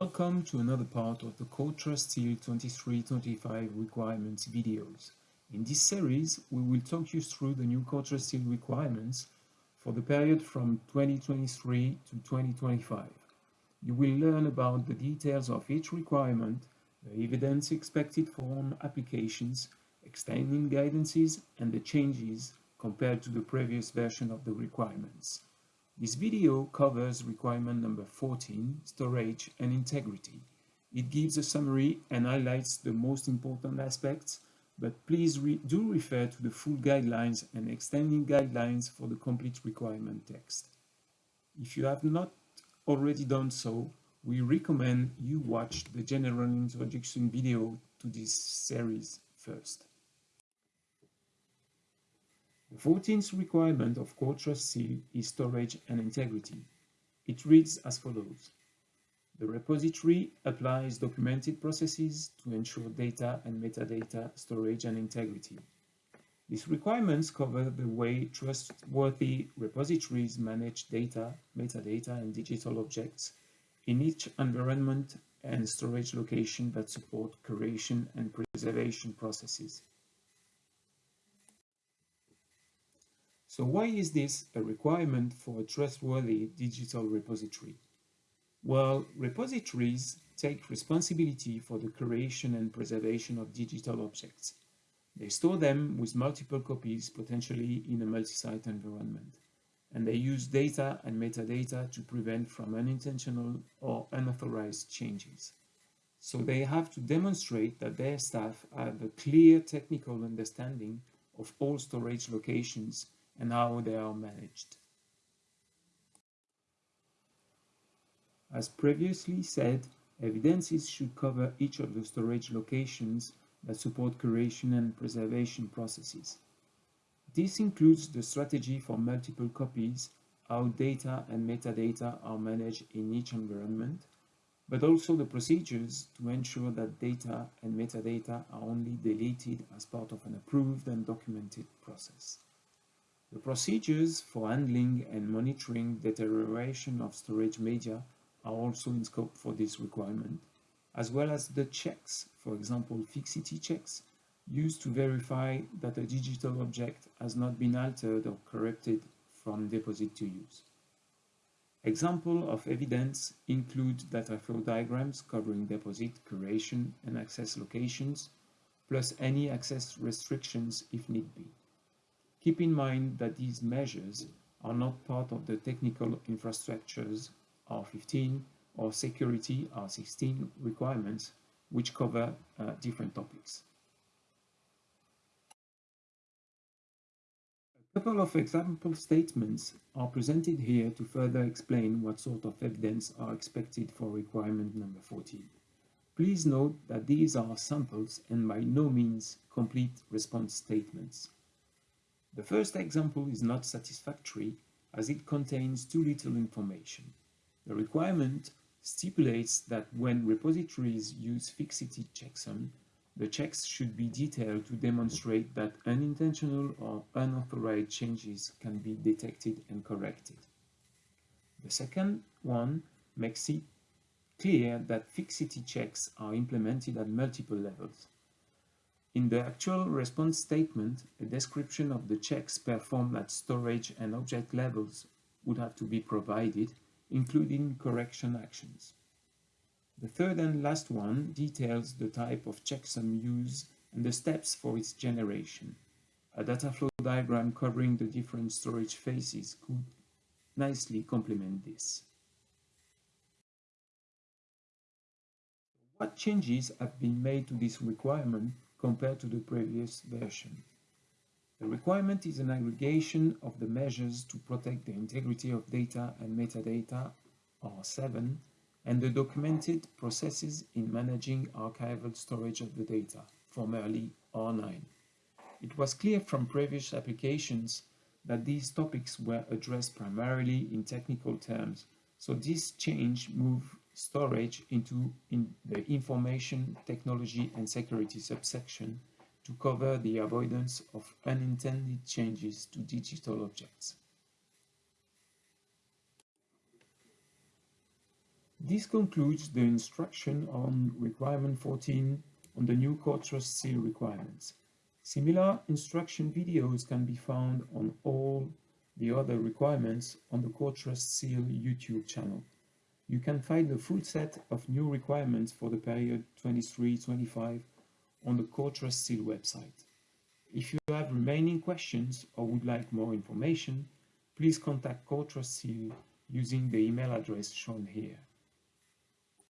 Welcome to another part of the CoreTrustSeal 2325 requirements videos. In this series, we will talk you through the new CoreTrustSeal requirements for the period from 2023 to 2025. You will learn about the details of each requirement, the evidence expected from applications, extending guidances, and the changes compared to the previous version of the requirements. This video covers requirement number 14, storage and integrity. It gives a summary and highlights the most important aspects, but please re do refer to the full guidelines and extending guidelines for the complete requirement text. If you have not already done so, we recommend you watch the general introduction video to this series first. The 14th requirement of CoreTrustSeal is storage and integrity. It reads as follows. The repository applies documented processes to ensure data and metadata storage and integrity. These requirements cover the way trustworthy repositories manage data, metadata, and digital objects in each environment and storage location that support curation and preservation processes. So why is this a requirement for a trustworthy digital repository? Well, repositories take responsibility for the creation and preservation of digital objects. They store them with multiple copies, potentially in a multi-site environment. And they use data and metadata to prevent from unintentional or unauthorized changes. So they have to demonstrate that their staff have a clear technical understanding of all storage locations and how they are managed. As previously said, evidences should cover each of the storage locations that support curation and preservation processes. This includes the strategy for multiple copies, how data and metadata are managed in each environment, but also the procedures to ensure that data and metadata are only deleted as part of an approved and documented process. The procedures for handling and monitoring deterioration of storage media are also in scope for this requirement, as well as the checks, for example fixity checks, used to verify that a digital object has not been altered or corrupted from deposit to use. Examples of evidence include data flow diagrams covering deposit, curation, and access locations, plus any access restrictions if need be. Keep in mind that these measures are not part of the technical infrastructures R15 or security R16 requirements, which cover uh, different topics. A couple of example statements are presented here to further explain what sort of evidence are expected for requirement number 14. Please note that these are samples and by no means complete response statements. The first example is not satisfactory as it contains too little information. The requirement stipulates that when repositories use fixity checksum, the checks should be detailed to demonstrate that unintentional or unauthorized changes can be detected and corrected. The second one makes it clear that fixity checks are implemented at multiple levels. In the actual response statement, a description of the checks performed at storage and object levels would have to be provided, including correction actions. The third and last one details the type of checksum used and the steps for its generation. A data flow diagram covering the different storage phases could nicely complement this. What changes have been made to this requirement compared to the previous version. The requirement is an aggregation of the measures to protect the integrity of data and metadata, R7, and the documented processes in managing archival storage of the data, formerly R9. It was clear from previous applications that these topics were addressed primarily in technical terms, so this change moved storage into in the information technology and security subsection to cover the avoidance of unintended changes to digital objects. This concludes the instruction on requirement 14 on the new core trust seal requirements. Similar instruction videos can be found on all the other requirements on the Core Trust Seal YouTube channel. You can find the full set of new requirements for the period 23-25 on the Core Seal website. If you have remaining questions or would like more information, please contact Core Seal using the email address shown here.